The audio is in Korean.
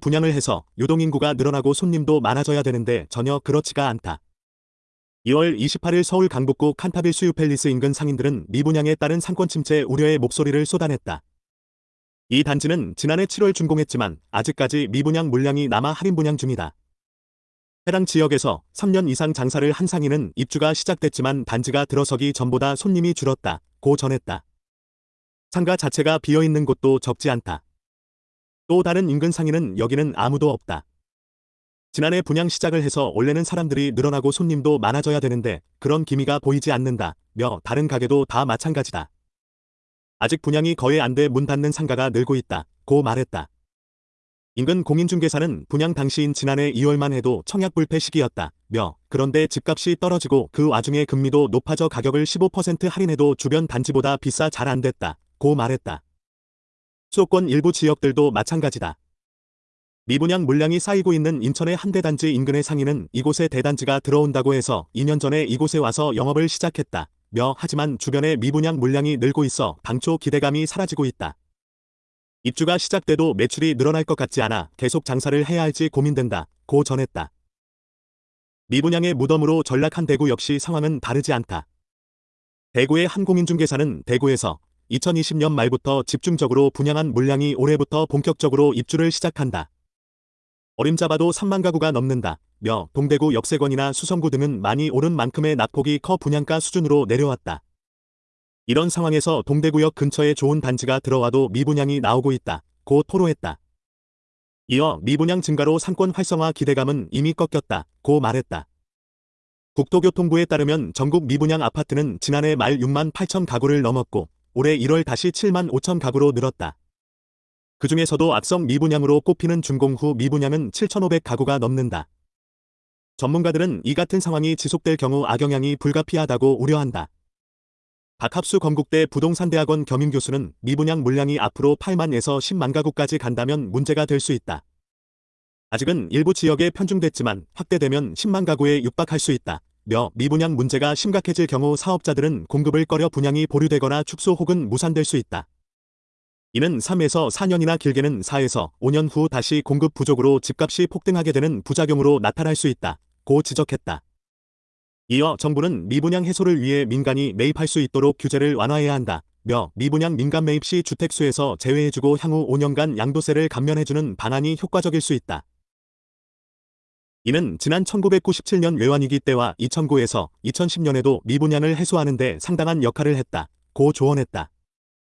분양을 해서 유동인구가 늘어나고 손님도 많아져야 되는데 전혀 그렇지가 않다. 2월 28일 서울 강북구 칸타빌 수유 팰리스 인근 상인들은 미분양에 따른 상권 침체 우려의 목소리를 쏟아냈다. 이 단지는 지난해 7월 준공했지만 아직까지 미분양 물량이 남아 할인 분양 중이다. 해당 지역에서 3년 이상 장사를 한 상인은 입주가 시작됐지만 단지가 들어서기 전보다 손님이 줄었다. 고 전했다. 상가 자체가 비어있는 곳도 적지 않다. 또 다른 인근 상인은 여기는 아무도 없다. 지난해 분양 시작을 해서 원래는 사람들이 늘어나고 손님도 많아져야 되는데 그런 기미가 보이지 않는다. 며 다른 가게도 다 마찬가지다. 아직 분양이 거의 안 돼 문 닫는 상가가 늘고 있다. 고 말했다. 인근 공인중개사는 분양 당시인 지난해 2월만 해도 청약불패 시기였다. 며 그런데 집값이 떨어지고 그 와중에 금리도 높아져 가격을 15% 할인해도 주변 단지보다 비싸 잘 안 됐다. 고 말했다. 수도권 일부 지역들도 마찬가지다. 미분양 물량이 쌓이고 있는 인천의 한 대 단지 인근의 상인은 이곳에 대단지가 들어온다고 해서 2년 전에 이곳에 와서 영업을 시작했다. 며 하지만 주변에 미분양 물량이 늘고 있어 당초 기대감이 사라지고 있다. 입주가 시작돼도 매출이 늘어날 것 같지 않아 계속 장사를 해야 할지 고민된다. 고 전했다. 미분양의 무덤으로 전락한 대구 역시 상황은 다르지 않다. 대구의 한 공인중개사는 대구에서 2020년 말부터 집중적으로 분양한 물량이 올해부터 본격적으로 입주를 시작한다. 어림잡아도 3만 가구가 넘는다. 며 동대구 역세권이나 수성구 등은 많이 오른 만큼의 낙폭이 커 분양가 수준으로 내려왔다. 이런 상황에서 동대구역 근처에 좋은 단지가 들어와도 미분양이 나오고 있다. 고 토로했다. 이어 미분양 증가로 상권 활성화 기대감은 이미 꺾였다. 고 말했다. 국토교통부에 따르면 전국 미분양 아파트는 지난해 말 6만 8천 가구를 넘었고 올해 1월 다시 7만 5천 가구로 늘었다. 그 중에서도 악성 미분양으로 꼽히는 준공 후 미분양은 7,500 가구가 넘는다. 전문가들은 이 같은 상황이 지속될 경우 악영향이 불가피하다고 우려한다. 박합수 건국대 부동산대학원 겸임교수는 미분양 물량이 앞으로 8만에서 10만 가구까지 간다면 문제가 될 수 있다. 아직은 일부 지역에 편중됐지만 확대되면 10만 가구에 육박할 수 있다. 며 미분양 문제가 심각해질 경우 사업자들은 공급을 꺼려 분양이 보류되거나 축소 혹은 무산될 수 있다. 이는 3에서 4년이나 길게는 4에서 5년 후 다시 공급 부족으로 집값이 폭등하게 되는 부작용으로 나타날 수 있다. 고 지적했다. 이어 정부는 미분양 해소를 위해 민간이 매입할 수 있도록 규제를 완화해야 한다. 며 미분양 민간 매입 시 주택수에서 제외해주고 향후 5년간 양도세를 감면해주는 방안이 효과적일 수 있다. 이는 지난 1997년 외환위기 때와 2009에서 2010년에도 미분양을 해소하는 데 상당한 역할을 했다. 고 조언했다.